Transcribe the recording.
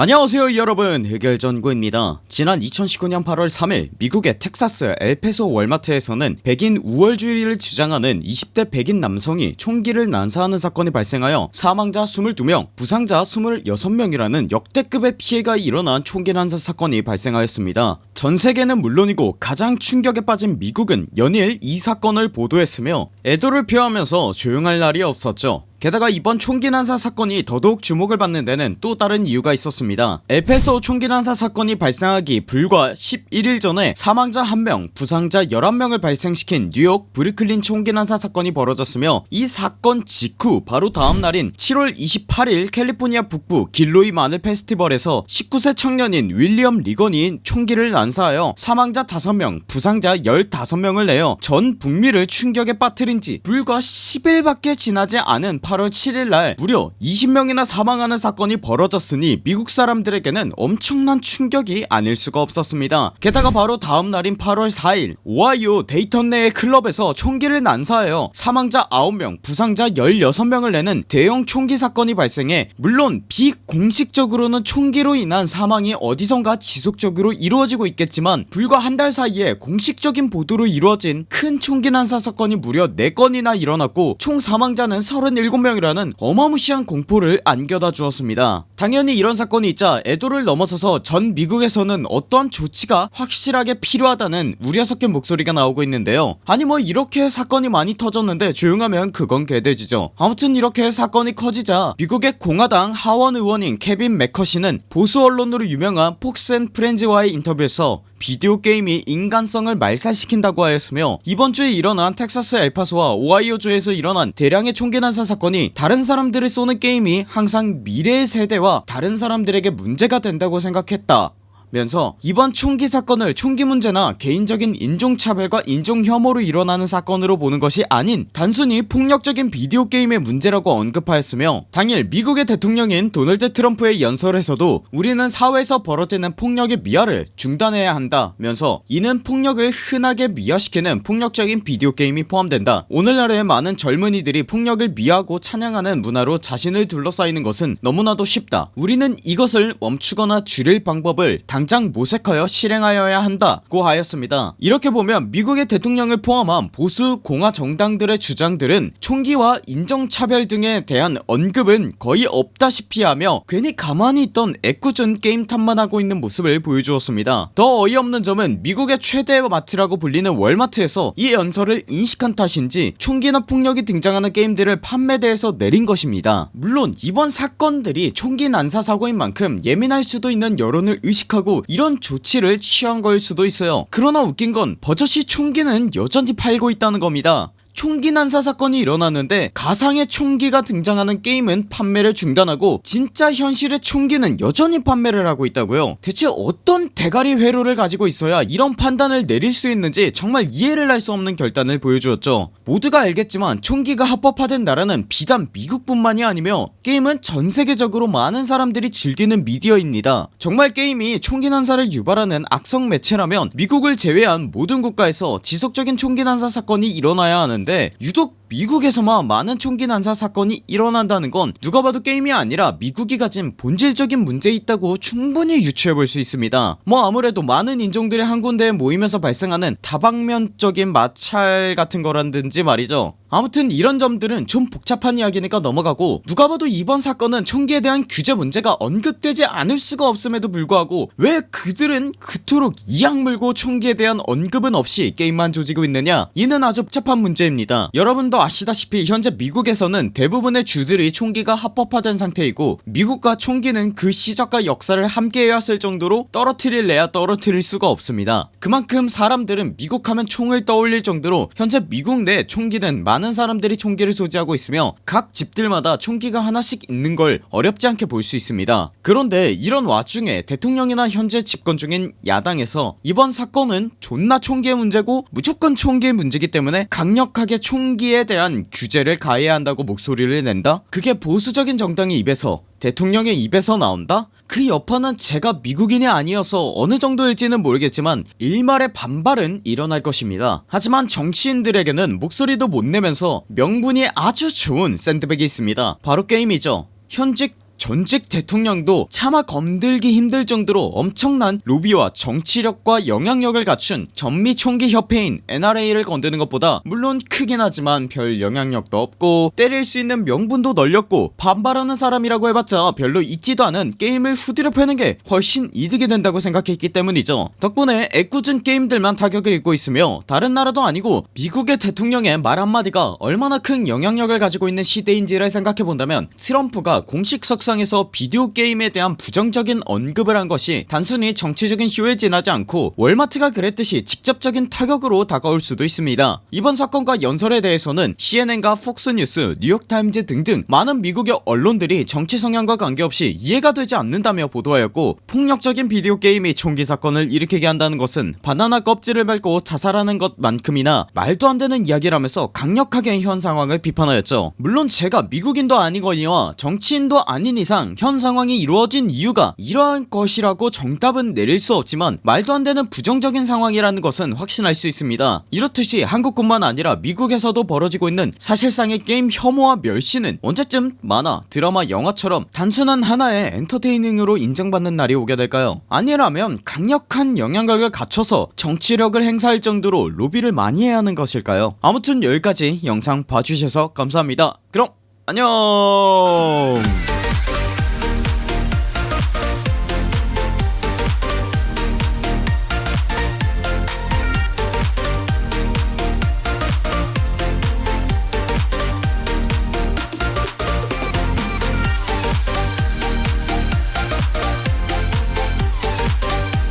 안녕하세요 여러분. 해결전구입니다. 지난 2019년 8월 3일 미국의 텍사스 엘페소 월마트에서는 백인 우월주의를 주장하는 20대 백인 남성이 총기를 난사하는 사건이 발생하여 사망자 22명 부상자 26명이라는 역대급의 피해가 일어난 총기 난사 사건이 발생하였습니다 전세계는 물론이고 가장 충격에 빠진 미국은 연일 이 사건을 보도했으며 애도를 표하면서 조용할 날이 없었죠. 게다가 이번 총기 난사 사건이 더더욱 주목을 받는 데는 또 다른 이유가 있었습니다. 엘페소 총기 난사 사건이 발생하기 불과 11일 전에 사망자 1명 부상자 11명을 발생시킨 뉴욕 브루클린 총기 난사 사건이 벌어졌으며 이 사건 직후 바로 다음 날인 7월 28일 캘리포니아 북부 길로이 마늘 페스티벌에서 19세 청년인 윌리엄 리건이 총기를 난 사하여 사망자 5명 부상자 15명을 내어 전 북미를 충격에 빠뜨린지 불과 10일밖에 지나지 않은 8월 7일날 무려 20명이나 사망하는 사건이 벌어졌으니 미국 사람들에게는 엄청난 충격이 아닐 수가 없었습니다. 게다가 바로 다음날인 8월 4일 오하이오 데이턴 내의 클럽에서 총기를 난사하여 사망자 9명 부상자 16명을 내는 대형 총기 사건이 발생해 물론 비공식적으로는 총기로 인한 사망이 어디선가 지속적으로 이루어지고 있 겠지만 불과 한 달 사이에 공식적인 보도로 이루어진 큰 총기 난사 사건이 무려 4건이나 일어났고 총 사망자는 37명이라는 어마무시한 공포를 안겨다 주었습니다. 당연히 이런 사건이 있자 애도를 넘어서서 전 미국에서는 어떠한 조치가 확실하게 필요하다는 우려 섞인 목소리가 나오고 있는데요. 아니 뭐 이렇게 사건이 많이 터졌는데 조용하면 그건 개돼지죠. 아무튼 이렇게 사건이 커지자 미국의 공화당 하원 의원인 케빈 맥커시는 보수 언론으로 유명한 폭스 앤 프렌즈와의 인터뷰에서 비디오 게임이 인간성을 말살시킨다고 하였으며 이번주에 일어난 텍사스 엘파소와 오하이오주에서 일어난 대량의 총기 난사 사건이 다른 사람들을 쏘는 게임이 항상 미래의 세대와 다른 사람들에게 문제가 된다고 생각했다 면서 이번 총기 사건을 총기 문제나 개인적인 인종차별과 인종혐오로 일어나는 사건으로 보는 것이 아닌 단순히 폭력적인 비디오 게임의 문제라고 언급하였으며 당일 미국의 대통령인 도널드 트럼프의 연설에서도 우리는 사회에서 벌어지는 폭력의 미화를 중단해야 한다 면서 이는 폭력을 흔하게 미화시키는 폭력적인 비디오 게임이 포함된다. 오늘날의 많은 젊은이들이 폭력을 미화하고 찬양하는 문화로 자신을 둘러싸이는 것은 너무나도 쉽다. 우리는 이것을 멈추거나 줄일 방법을 당장 모색하여 실행하여야 한다고 하였습니다. 이렇게 보면 미국의 대통령을 포함한 보수 공화 정당들의 주장들은 총기와 인종차별 등에 대한 언급은 거의 없다시피 하며 괜히 가만히 있던 애꿎은 게임 탓만 하고 있는 모습을 보여주었습니다. 더 어이없는 점은 미국의 최대 마트라고 불리는 월마트에서 이 연설을 인식한 탓인지 총기나 폭력이 등장하는 게임들을 판매대에서 내린 것입니다. 물론 이번 사건들이 총기 난사 사고인 만큼 예민할 수도 있는 여론을 의식 하고 이런 조치를 취한 걸 수도 있어요. 그러나 웃긴 건 버젓이 총기는 여전히 팔고 있다는 겁니다 총기 난사 사건이 일어났는데 가상의 총기가 등장하는 게임은 판매를 중단하고 진짜 현실의 총기는 여전히 판매를 하고 있다고요. 대체 어떤 대가리 회로를 가지고 있어야 이런 판단을 내릴 수 있는지 정말 이해를 할 수 없는 결단을 보여주었죠. 모두가 알겠지만 총기가 합법화된 나라는 비단 미국뿐만이 아니며 게임은 전세계적으로 많은 사람들이 즐기는 미디어입니다. 정말 게임이 총기 난사를 유발하는 악성 매체라면 미국을 제외한 모든 국가에서 지속적인 총기 난사 사건이 일어나야 하는데 유독 미국에서만 많은 총기 난사 사건이 일어난다는 건 누가 봐도 게임이 아니라 미국이 가진 본질적인 문제 있다고 충분히 유추해볼 수 있습니다. 뭐 아무래도 많은 인종들이 한 군데에 모이면서 발생하는 다방면적인 마찰 같은 거라든지 말이죠. 아무튼 이런 점들은 좀 복잡한 이야기니까 넘어가고 누가 봐도 이번 사건은 총기에 대한 규제 문제가 언급되지 않을 수가 없음에도 불구하고 왜 그들은 그토록 이악 물고 총기에 대한 언급은 없이 게임만 조지고 있느냐? 이는 아주 복잡한 문제입니다 여러분도 아시다시피 현재 미국에서는 대부분의 주들이 총기가 합법화된 상태이고 미국과 총기는 그 시작과 역사를 함께 해왔을 정도로 떨어뜨릴래야 떨어뜨릴 수가 없습니다. 그만큼 사람들은 미국 하면 총을 떠올릴 정도로 현재 미국 내 총기는 많은 사람들이 총기를 소지하고 있으며 각 집들마다 총기가 하나씩 있는 걸 어렵지 않게 볼 수 있습니다. 그런데 이런 와중에 대통령이나 현재 집권 중인 야당에서 이번 사건은 존나 총기의 문제고 무조건 총기의 문제기 때문에 강력하게 총기에 대한 규제를 가해야 한다고 목소리를 낸다? 그게 보수적인 정당의 입에서 대통령의 입에서 나온다? 그 여파는 제가 미국인이 아니어서 어느 정도일지는 모르겠지만 일말의 반발은 일어날 것입니다 하지만 정치인들에게는 목소리도 못 내면서 명분이 아주 좋은 샌드백이 있습니다 바로 게임이죠 현직 전직 대통령도 차마 건들기 힘들 정도로 엄청난 로비와 정치력과 영향력을 갖춘 전미 총기 협회인 NRA를 건드는 것보다 물론 크긴 하지만 별 영향력도 없고 때릴 수 있는 명분도 널렸고 반발하는 사람이라고 해봤자 별로 있지도 않은 게임을 후드려 패는 게 훨씬 이득이 된다고 생각했기 때문이죠. 덕분에 애꿎은 게임들만 타격을 입고 있으며 다른 나라도 아니고 미국의 대통령의 말 한마디가 얼마나 큰 영향력을 가지고 있는 시대인지를 생각해본다면 트럼프가 공식 석상 에서 비디오 게임에 대한 부정적인 언급을 한 것이 단순히 정치적인 쇼에 지나지 않고 월마트가 그랬듯이 직접적인 타격으로 다가올 수도 있습니다. 이번 사건과 연설에 대해서는 CNN과 폭스뉴스 뉴욕타임즈 등등 많은 미국의 언론들이 정치 성향과 관계없이 이해가 되지 않는다며 보도하였고 폭력적인 비디오 게임이 총기 사건을 일으키게 한다는 것은 바나나 껍질을 밟고 자살하는 것만큼이나 말도 안되는 이야기라면서 강력하게 현 상황을 비판하였죠. 물론 제가 미국인도 아니거니와 정치인도 이상 현 상황이 이루어진 이유가 이러한 것이라고 정답은 내릴 수 없지만 말도 안 되는 부정적인 상황이라는 것은 확신할 수 있습니다. 이렇듯이 한국뿐만 아니라 미국에서도 벌어지고 있는 사실상의 게임 혐오와 멸시는 언제쯤 만화 드라마 영화처럼 단순한 하나의 엔터테이닝으로 인정받는 날이 오게 될까요? 아니라면 강력한 영향력을 갖춰서 정치력을 행사할 정도로 로비를 많이 해야 하는 것일까요? 아무튼 여기까지 영상 봐주셔서 감사합니다. 그럼 안녕